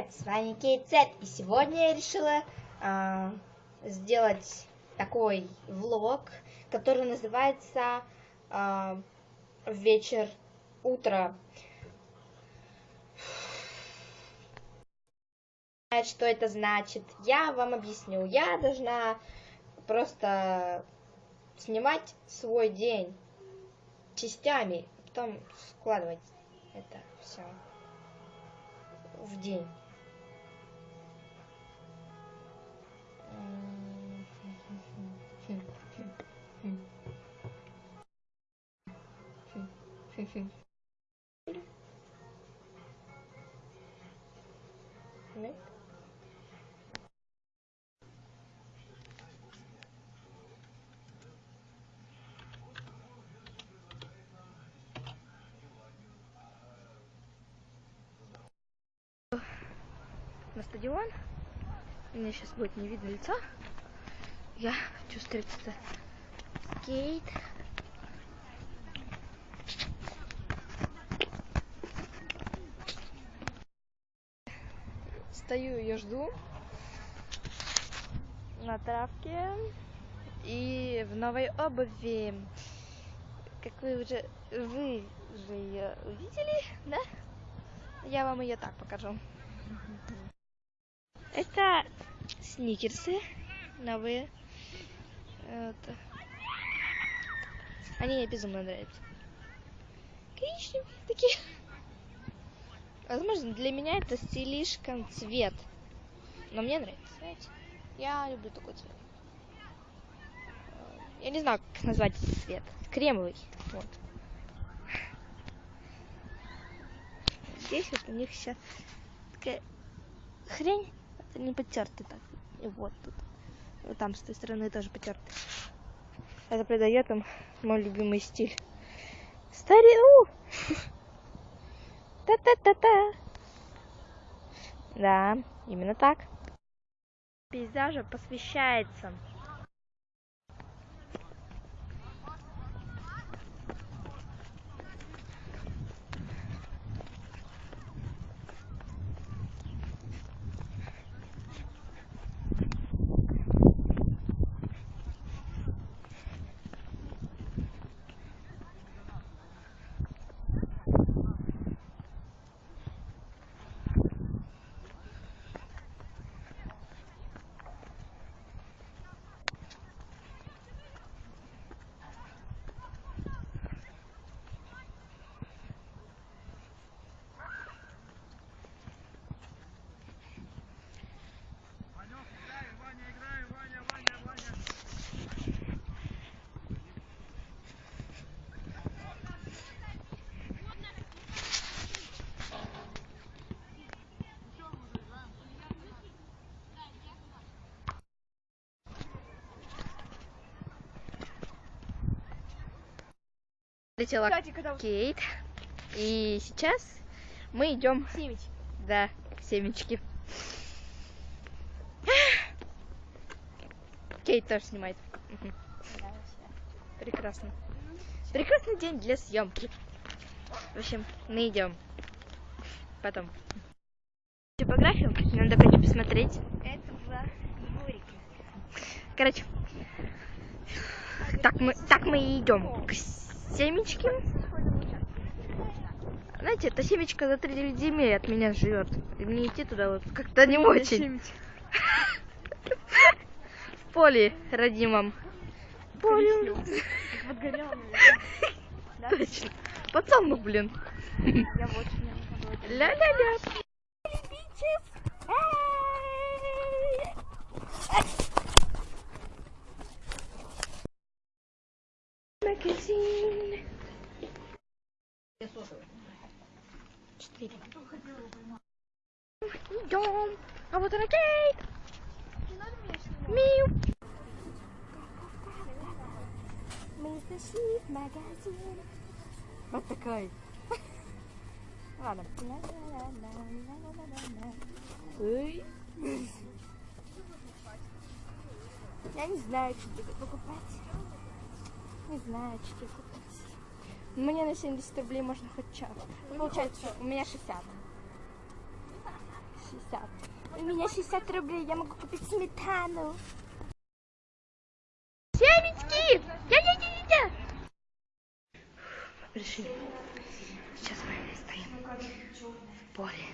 привет! С вами Кейт Зет, и сегодня я решила э, сделать такой влог, который называется э, «Вечер, утро». Что это значит? Я вам объясню. Я должна просто снимать свой день частями, потом складывать это все в день. На стадион. Мне сейчас будет не видно лица. Я хочу встретиться с Стою ее жду на травке и в новой обуви. Как вы уже вы же ее видели, да? Я вам ее так покажу. Это сникерсы новые. Это. Они мне безумно нравятся. Коричневые такие. Возможно, для меня это слишком цвет. Но мне нравится, знаете. Я люблю такой цвет. Я не знаю, как назвать этот цвет. Кремовый. Вот. Здесь вот у них сейчас такая хрень это не потертый так. И вот тут. Вот там с той стороны тоже потертый. Это придает им мой любимый стиль. Старину! Та-та-та-та! Да, именно так. Пейзажу посвящается Летела Кстати, когда... Кейт. И сейчас мы идем. Семечки. Да, к семечке. Кейт тоже снимает. Прекрасно. Прекрасный день для съемки. В общем, мы идем. Потом. Типографию надо пойти посмотреть. Это была. Короче, так мы, так мы и идем к семечки. Знаете, эта семечка за 3 земель от меня живет. И мне идти туда вот как-то не очень. В поле родимом. Поле. Точно. Пацан, блин. Я очень Ля-ля-ля. Четыре. Идем. А вот она Кейт. Миу. Мы зашли в магазин. Вот такой. Ладно. Ой. Я не знаю, что тебе покупать. Не знаю, что тебе купить. Мне на 70 рублей можно хоть час. Получается, у меня 60. 60. У меня 60 рублей, я могу купить сметану. Семечки! Я-я-я-я! Пришли. Сейчас мы стоим в поле.